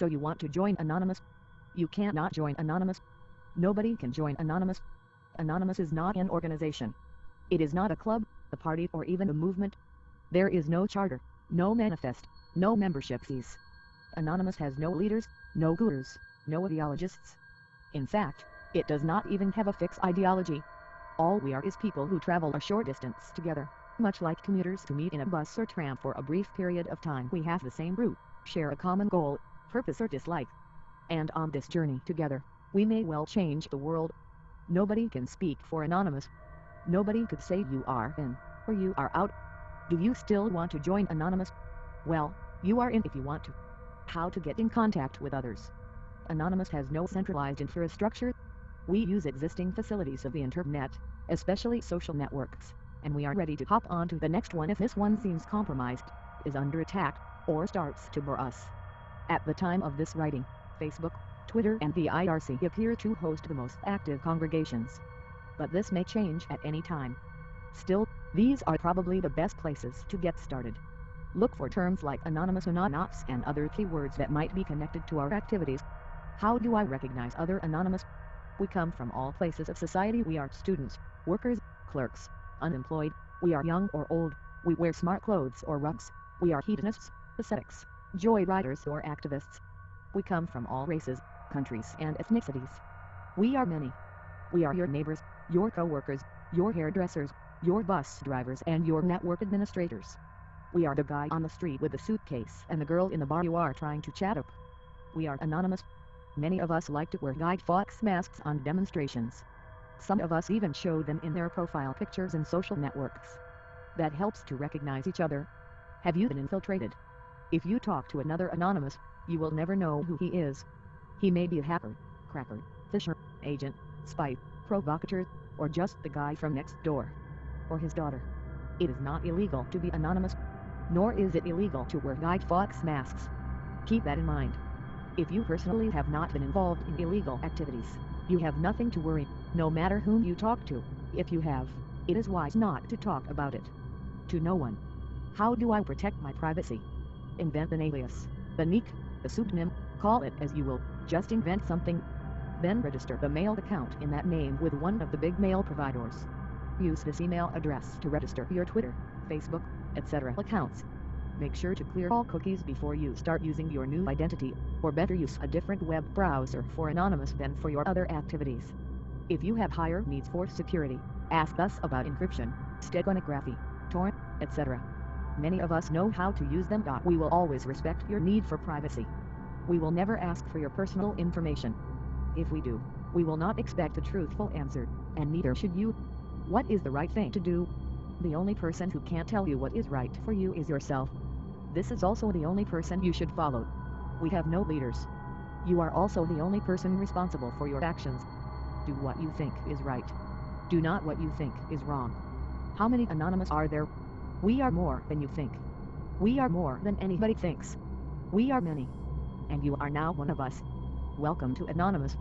So you want to join Anonymous? You can't not join Anonymous. Nobody can join Anonymous. Anonymous is not an organization. It is not a club, a party or even a movement. There is no charter, no manifest, no membership fees. Anonymous has no leaders, no gurus, no ideologists. In fact, it does not even have a fixed ideology. All we are is people who travel a short distance together, much like commuters who meet in a bus or tram for a brief period of time. We have the same route, share a common goal, purpose or dislike. And on this journey together, we may well change the world. Nobody can speak for Anonymous. Nobody could say you are in, or you are out. Do you still want to join Anonymous? Well, you are in if you want to. How to get in contact with others. Anonymous has no centralized infrastructure. We use existing facilities of the internet, especially social networks, and we are ready to hop on to the next one if this one seems compromised, is under attack, or starts to bore us. At the time of this writing, Facebook, Twitter and the IRC appear to host the most active congregations. But this may change at any time. Still, these are probably the best places to get started. Look for terms like Anonymous AnonOps and other keywords that might be connected to our activities. How do I recognize other Anonymous? We come from all places of society. We are students, workers, clerks, unemployed, we are young or old, we wear smart clothes or rugs, we are hedonists, ascetics, joyriders or activists. We come from all races, countries and ethnicities. We are many. We are your neighbors, your co-workers, your hairdressers, your bus drivers and your network administrators. We are the guy on the street with the suitcase and the girl in the bar you are trying to chat up. We are anonymous. Many of us like to wear Guy Fawkes masks on demonstrations. Some of us even show them in their profile pictures in social networks. That helps to recognize each other. Have you been infiltrated? If you talk to another anonymous, you will never know who he is. He may be a hacker, cracker, phisher, agent, spy, provocateur, or just the guy from next door. Or his daughter. It is not illegal to be anonymous. Nor is it illegal to wear Guy Fawkes masks. Keep that in mind. If you personally have not been involved in illegal activities, you have nothing to worry, no matter whom you talk to. If you have, it is wise not to talk about it. To no one. How do I protect my privacy? invent an alias, the nick, the pseudonym, call it as you will, just invent something. Then register the mail account in that name with one of the big mail providers. Use this email address to register your Twitter, Facebook, etc. accounts. Make sure to clear all cookies before you start using your new identity, or better use a different web browser for Anonymous than for your other activities. If you have higher needs for security, ask us about encryption, steganography, torrent, etc. Many of us know how to use them. We will always respect your need for privacy. We will never ask for your personal information. If we do, we will not expect a truthful answer, and neither should you. What is the right thing to do? The only person who can't tell you what is right for you is yourself. This is also the only person you should follow. We have no leaders. You are also the only person responsible for your actions. Do what you think is right. Do not what you think is wrong. How many anonymous are there? We are more than you think. We are more than anybody thinks. We are many. And you are now one of us. Welcome to Anonymous.